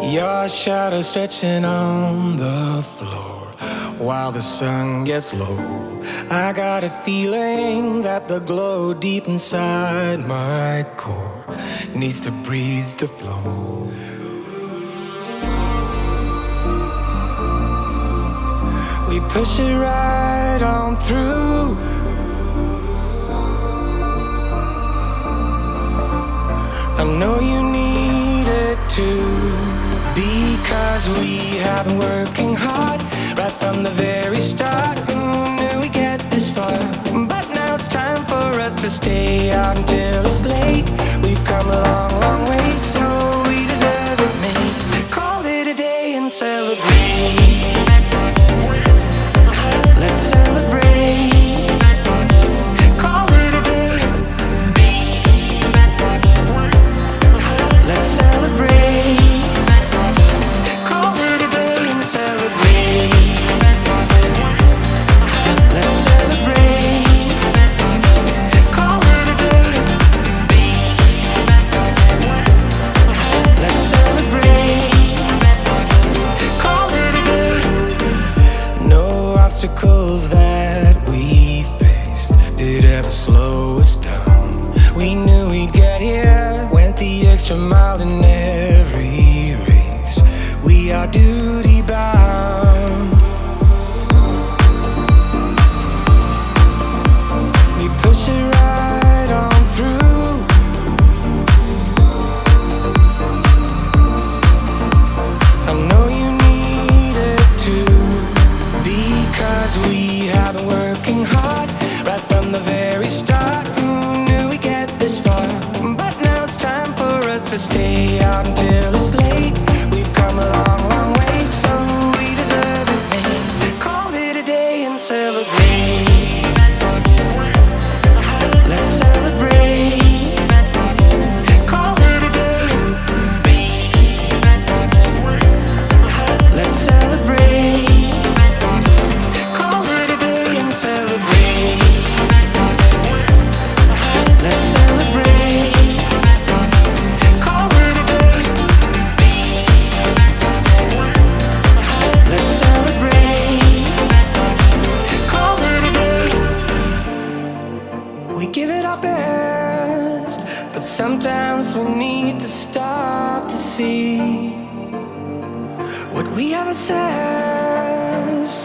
Your shadow stretching on the floor while the sun gets low. I got a feeling that the glow deep inside my core needs to breathe to flow. We push it right on through. I know you need it too. Because we have been working hard right from the very start. Who knew we get this far? But now it's time for us to stay out until it's late. We've come a long, long way, so we deserve it, mate. Call it a day and celebrate. Obstacles that we faced did ever slow us down. We knew we'd get here, went the extra mile in every race. We are duty bound. What we have assessed.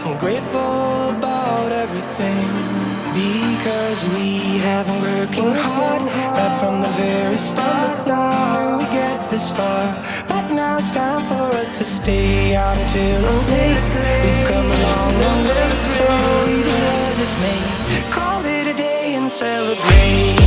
I'm grateful about everything because we have been working hard right from the very start. Knew we get this far? But now it's time for us to stay out until it's late. We've come a long, long way, so we deserve it, mate. Call it a day and celebrate.